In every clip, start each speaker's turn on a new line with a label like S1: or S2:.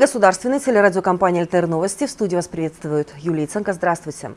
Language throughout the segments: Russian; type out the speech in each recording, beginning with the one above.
S1: Государственной телерадиокомпании «Альтер Новости». В студии вас приветствует Юлия Ценко. Здравствуйте.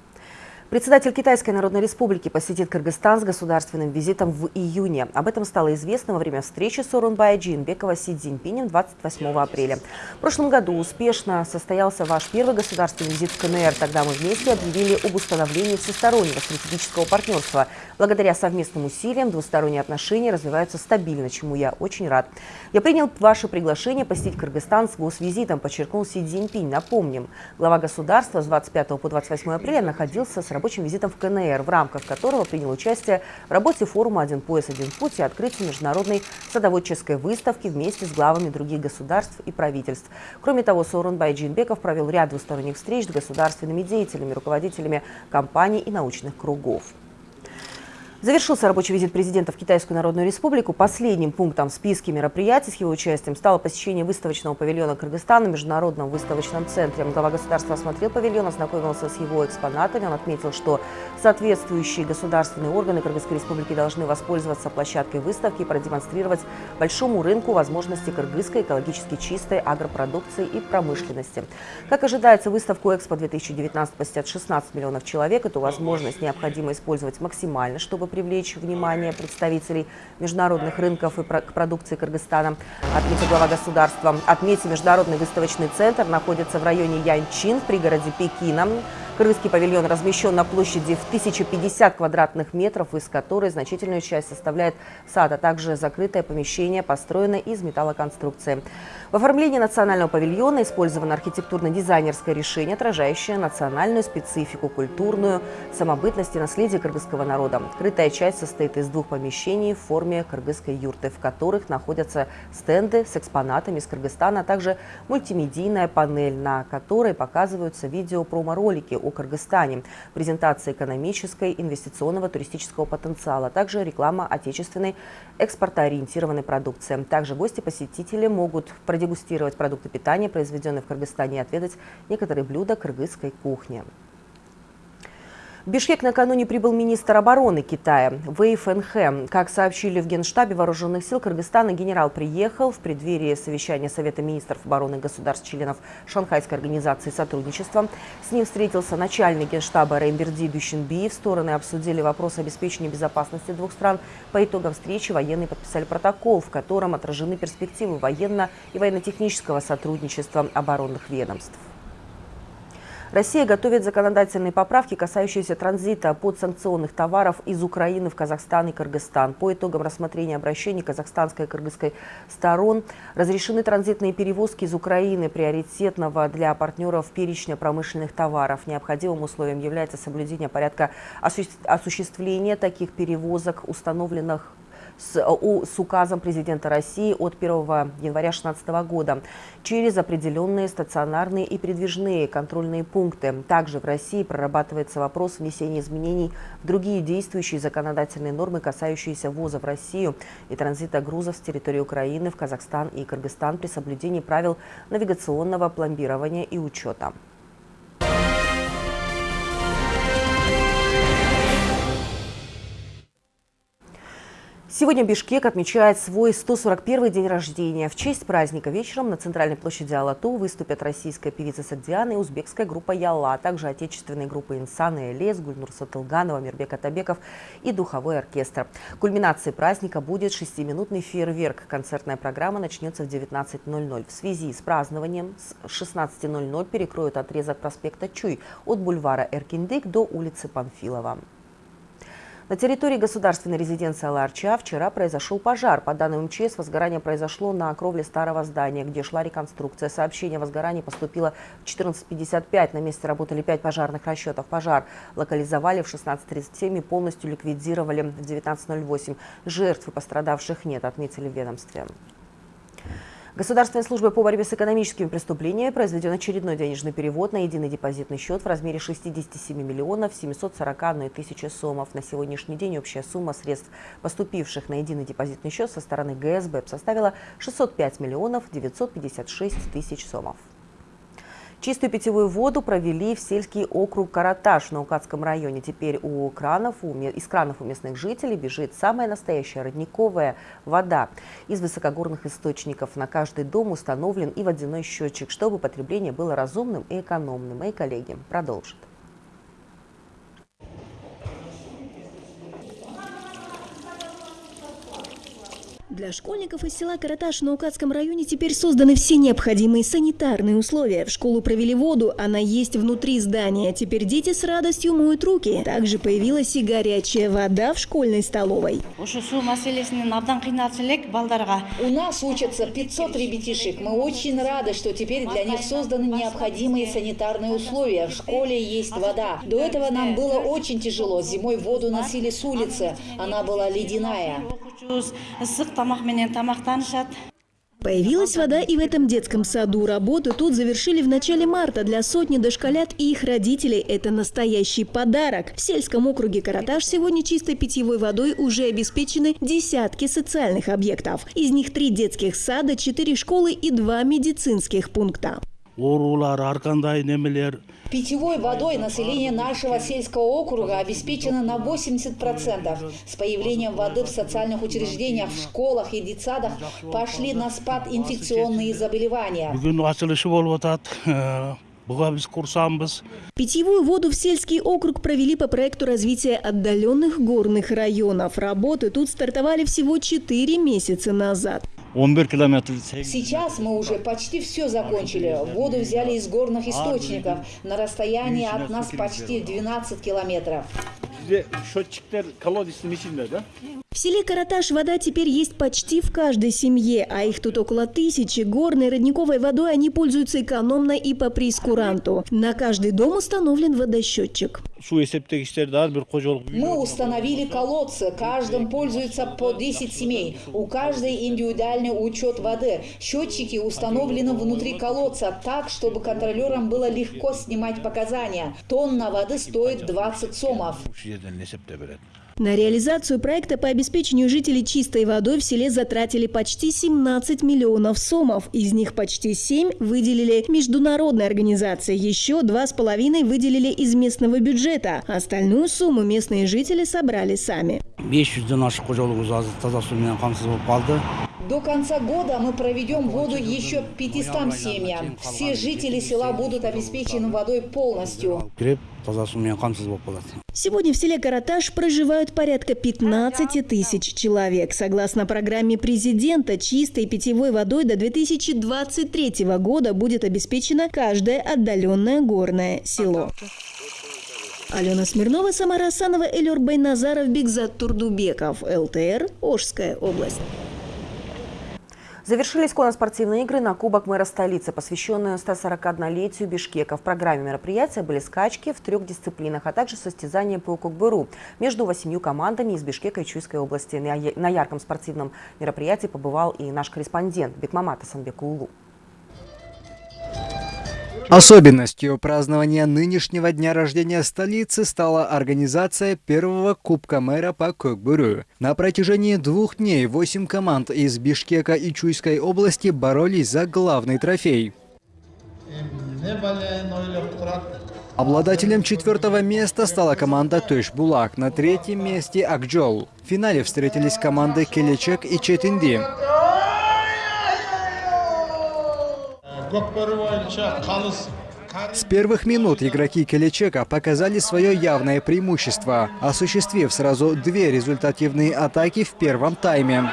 S1: Председатель Китайской Народной Республики посетит Кыргызстан с государственным визитом в июне. Об этом стало известно во время встречи Сорунбая Джинбекова с Си Цзиньпинем 28 апреля. В прошлом году успешно состоялся ваш первый государственный визит в КНР. Тогда мы вместе объявили об установлении всестороннего стратегического партнерства. Благодаря совместным усилиям двусторонние отношения развиваются стабильно, чему я очень рад. Я принял ваше приглашение посетить Кыргызстан с госвизитом, подчеркнул Си Цзиньпинь. Напомним, глава государства с 25 по 28 апреля находился с рабочим визитом в КНР, в рамках которого принял участие в работе форума «Один пояс, один путь» и открытии международной садоводческой выставки вместе с главами других государств и правительств. Кроме того, Сооронбай Джинбеков провел ряд двусторонних встреч с государственными деятелями, руководителями компаний и научных кругов. Завершился рабочий визит президента в Китайскую Народную Республику. Последним пунктом в списке мероприятий с его участием стало посещение выставочного павильона Кыргызстана в Международном выставочном центре. Глава государства осмотрел павильон, ознакомился с его экспонатами. Он отметил, что соответствующие государственные органы Кыргызской Республики должны воспользоваться площадкой выставки и продемонстрировать большому рынку возможности кыргызской экологически чистой агропродукции и промышленности. Как ожидается, выставку «Экспо-2019» посетят 16 миллионов человек. Эту возможность необходимо использовать максимально, чтобы привлечь внимание представителей международных рынков и к продукции Кыргызстана, отметил глава государства. Отметим, Международный выставочный центр находится в районе Янчин в пригороде Пекина. Крымский павильон размещен на площади в 1050 квадратных метров, из которой значительную часть составляет сад, а также закрытое помещение, построенное из металлоконструкции. В оформлении национального павильона использовано архитектурно-дизайнерское решение, отражающее национальную специфику, культурную самобытность и наследие кыргызского народа. Крытая часть состоит из двух помещений в форме кыргызской юрты, в которых находятся стенды с экспонатами из Кыргызстана, а также мультимедийная панель, на которой показываются видео-промо-ролики о Кыргызстане, презентация экономической, инвестиционного, туристического потенциала, а также реклама отечественной экспортоориентированной продукции. Также гости-посетители могут продегустировать продукты питания, произведенные в Кыргызстане, и отведать некоторые блюда кыргызской кухни. В Бишкек накануне прибыл министр обороны Китая Вэй Фэнхэ. Как сообщили в Генштабе Вооруженных сил Кыргызстана, генерал приехал в преддверии совещания Совета министров обороны государств-членов Шанхайской организации сотрудничества. С ним встретился начальник Генштаба Реймберди. В стороны обсудили вопрос обеспечения безопасности двух стран. По итогам встречи военные подписали протокол, в котором отражены перспективы военно- и военно-технического сотрудничества оборонных ведомств. Россия готовит законодательные поправки, касающиеся транзита подсанкционных товаров из Украины в Казахстан и Кыргызстан. По итогам рассмотрения обращений казахстанской и кыргызской сторон разрешены транзитные перевозки из Украины приоритетного для партнеров перечня промышленных товаров. Необходимым условием является соблюдение порядка осуществления таких перевозок, установленных с, с указом президента России от 1 января 2016 года через определенные стационарные и передвижные контрольные пункты. Также в России прорабатывается вопрос внесения изменений в другие действующие законодательные нормы, касающиеся ввоза в Россию и транзита грузов с территории Украины в Казахстан и Кыргызстан при соблюдении правил навигационного пломбирования и учета. Сегодня Бишкек отмечает свой 141-й день рождения. В честь праздника вечером на центральной площади Алату выступят российская певица Сагдиана и узбекская группа Яла, а также отечественные группы Инсан и Элес, Гульнур Сатылганова, Мирбек Атабеков и духовой оркестр. Кульминацией праздника будет шестиминутный фейерверк. Концертная программа начнется в 19.00. В связи с празднованием с 16.00 перекроют отрезок проспекта Чуй от бульвара Эркиндык до улицы Панфилова. На территории государственной резиденции Аларча вчера произошел пожар. По данным МЧС, возгорание произошло на кровле старого здания, где шла реконструкция. Сообщение о возгорании поступило в 14.55. На месте работали пять пожарных расчетов. Пожар локализовали в 16.37 и полностью ликвидировали в 19.08. Жертв и пострадавших нет, отметили в ведомстве. Государственной службой по борьбе с экономическими преступлениями произведен очередной денежный перевод на единый депозитный счет в размере 67 миллионов 741 тысячи сомов. На сегодняшний день общая сумма средств, поступивших на единый депозитный счет со стороны ГСБ, составила 605 миллионов 956 тысяч сомов. Чистую питьевую воду провели в сельский округ Караташ на Укатском районе. Теперь у кранов, у, из кранов у местных жителей бежит самая настоящая родниковая вода. Из высокогорных источников на каждый дом установлен и водяной счетчик, чтобы потребление было разумным и экономным. Мои коллеги продолжат.
S2: Для школьников из села Караташ на Укатском районе теперь созданы все необходимые санитарные условия. В школу провели воду, она есть внутри здания. Теперь дети с радостью моют руки. Также появилась и горячая вода в школьной столовой.
S3: У
S4: нас учатся 500 ребятишек. Мы очень рады, что теперь для них созданы необходимые санитарные условия. В школе есть вода. До этого нам было очень тяжело. Зимой воду носили с улицы. Она была ледяная.
S2: Появилась вода и в этом детском саду. Работы тут завершили в начале марта. Для сотни дошколят и их родителей это настоящий подарок. В сельском округе Караташ сегодня чистой питьевой водой уже обеспечены десятки социальных объектов. Из них три детских сада, четыре школы и два медицинских пункта.
S4: Питьевой водой население нашего сельского округа обеспечено на 80%. С появлением воды в социальных учреждениях, в школах и детсадах пошли на спад инфекционные заболевания.
S2: Питьевую воду в сельский округ провели по проекту развития отдаленных горных районов. Работы тут стартовали всего 4 месяца назад.
S4: 11 километров. Сейчас мы уже почти все закончили. Воду взяли из горных источников на расстоянии от нас почти 12 километров.
S2: В селе Караташ вода теперь есть почти в каждой семье, а их тут около тысячи. Горной родниковой водой они пользуются экономно и по прескуранту. На каждый дом установлен водосчетчик.
S4: Мы установили колодцы. Каждым пользуется по 10 семей. У каждой индивидуальный учет воды. Счетчики установлены внутри колодца так, чтобы контролерам было легко снимать показания. Тонна воды стоит 20 сомов.
S2: На реализацию проекта по обеспечению жителей чистой водой в селе затратили почти 17 миллионов сомов. Из них почти 7 выделили международные организации. Еще 2,5 выделили из местного бюджета. Остальную сумму местные жители собрали сами.
S4: До конца года мы проведем воду еще 500 семьям. Все жители села будут обеспечены водой полностью.
S2: Сегодня в селе Караташ проживают порядка 15 тысяч человек. Согласно программе президента, чистой питьевой водой до 2023 года будет обеспечено каждое отдаленное горное село. Алена Смирнова, Самара Асанова, Элюр Байназаров, Бигзат Турдубеков, ЛТР, Ожская область.
S1: Завершились конно-спортивные игры на Кубок мэра столицы, посвященные 141-летию Бишкека. В программе мероприятия были скачки в трех дисциплинах, а также состязания по кукбыру между восемью командами из Бишкека и Чуйской области. На ярком спортивном мероприятии побывал и наш корреспондент Бекмамат Асанбек Улу.
S5: Особенностью празднования нынешнего дня рождения столицы стала организация первого Кубка мэра по Кокбуру. На протяжении двух дней восемь команд из Бишкека и Чуйской области боролись за главный трофей. Обладателем четвертого места стала команда Тойш-Булак, на третьем месте Акджол. В финале встретились команды Келечек и Четинди. С первых минут игроки Келечека показали свое явное преимущество, осуществив сразу две результативные атаки в первом тайме.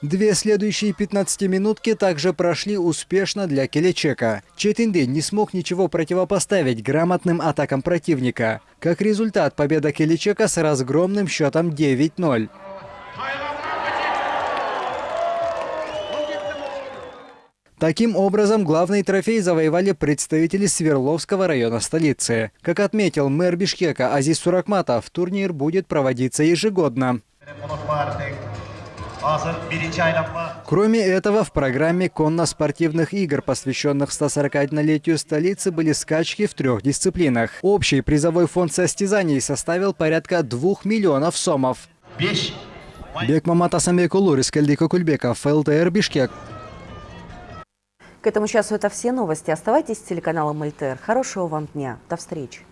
S5: Две следующие 15-минутки также прошли успешно для Келечека. Четинды не смог ничего противопоставить грамотным атакам противника. Как результат, победа Келечека с разгромным счетом 9-0. Таким образом, главный трофей завоевали представители Свердловского района столицы. Как отметил мэр Бишкека Азиз Суракматов, турнир будет проводиться ежегодно. Кроме этого, в программе конно-спортивных игр, посвященных 141-летию столицы, были скачки в трех дисциплинах. Общий призовой фонд состязаний составил порядка 2 миллионов сомов. Бекмамат Асамбекулу, Рискальдика Кульбеков, ЛТР Бишкек.
S1: К этому часу это все новости. Оставайтесь с телеканалом ЛТР. Хорошего вам дня. До встречи.